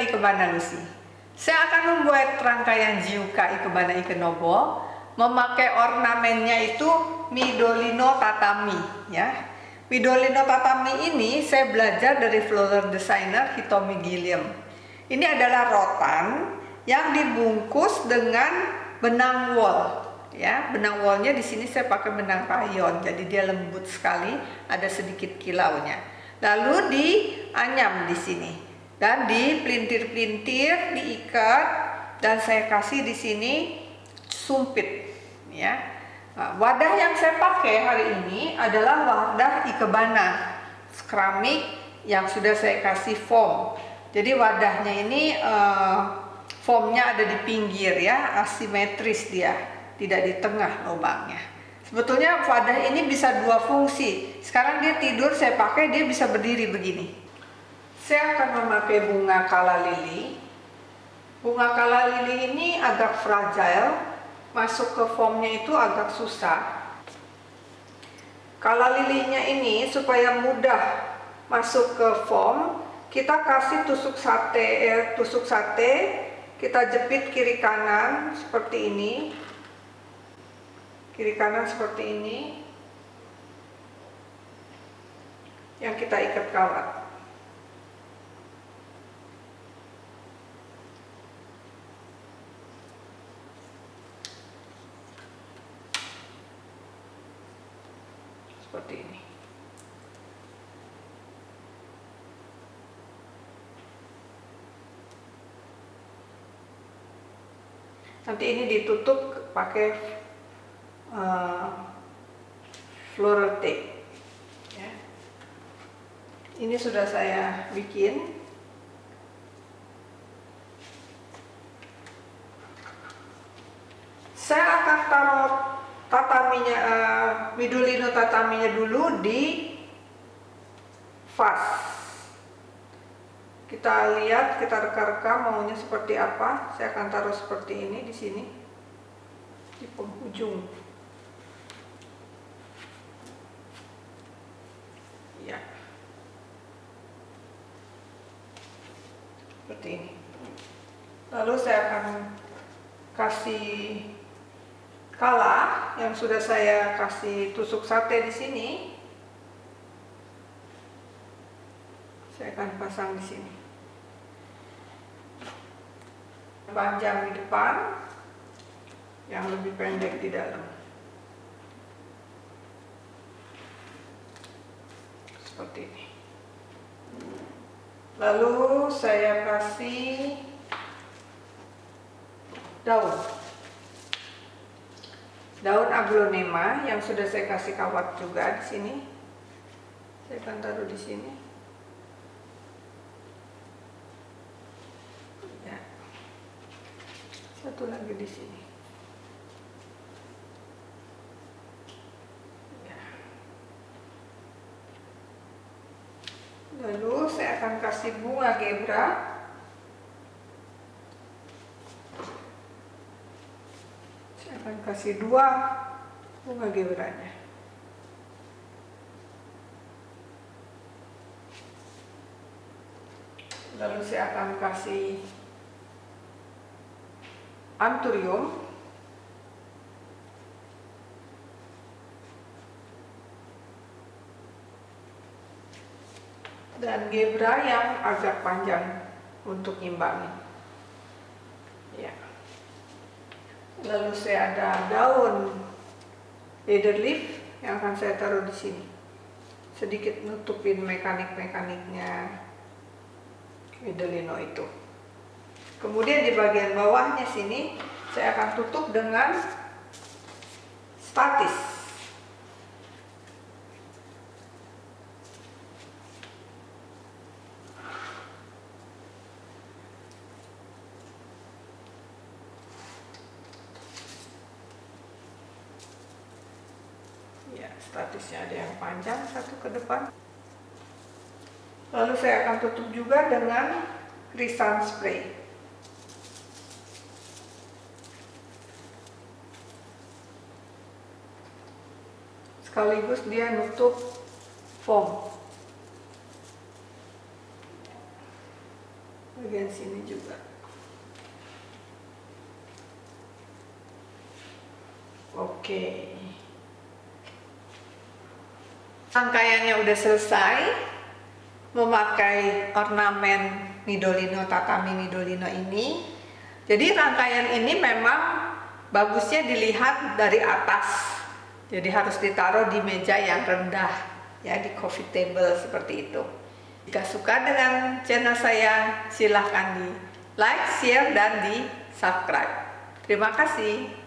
Ikebana Lucy. Saya akan membuat rangkaian Jiuka Ikebana Ikenobo memakai ornamennya itu Midolino Tatami ya. Midolino Tatami ini saya belajar dari flower designer Hitomi Gilliam. Ini adalah rotan yang dibungkus dengan benang wool ya benang woolnya di sini saya pakai benang rayon jadi dia lembut sekali ada sedikit kilaunya lalu dianyam di sini dan dipelintir-pelintir diikat dan saya kasih di sini sumpit ya. Nah, wadah yang saya pakai hari ini adalah wadah ikebana keramik yang sudah saya kasih foam. Jadi wadahnya ini uh, foamnya ada di pinggir ya. Asimetris dia tidak di tengah lubangnya. Sebetulnya wadah ini bisa dua fungsi. Sekarang dia tidur saya pakai dia bisa berdiri begini saya akan memakai bunga kala lili. Bunga kala lili ini agak fragile masuk ke foamnya itu agak susah. Kala lilinya ini supaya mudah masuk ke foam kita kasih tusuk sate eh, tusuk sate kita jepit kiri kanan seperti ini. Kiri kanan seperti ini. Yang kita ikat kawat seperti ini nanti ini ditutup pakai uh, floral tape ya. ini sudah saya bikin saya akan taruh tataminya uh, midulino tataminya dulu di vas. Kita lihat kita reka-reka maunya seperti apa. Saya akan taruh seperti ini di sini di penghujung. Seperti ini. Lalu saya akan kasih kala yang sudah saya kasih tusuk sate di sini saya akan pasang di sini. Panjang di depan yang lebih pendek di dalam. Seperti ini. Lalu saya kasih daun daun aglonema yang sudah saya kasih kawat juga di sini. Saya akan taruh di sini. Ya. satu lagi di sini. Lalu saya akan kasih bunga gebra akan kasih dua bunga gebranya lalu saya akan kasih anturium dan gebra yang agak panjang untuk imbangi ya lalu saya ada daun leather leaf yang akan saya taruh di sini. Sedikit nutupin mekanik-mekaniknya Medelino itu. Kemudian di bagian bawahnya sini saya akan tutup dengan statis statusnya ada yang panjang satu ke depan. Lalu saya akan tutup juga dengan krisan spray. Sekaligus dia nutup foam. Bagian sini juga. Oke rangkaiannya udah selesai. Memakai ornamen Midolino tatami Midolino ini. Jadi rangkaian ini memang bagusnya dilihat dari atas. Jadi harus ditaruh di meja yang rendah ya di coffee table seperti itu. Jika suka dengan channel saya silahkan di like, share, dan di subscribe. Terima kasih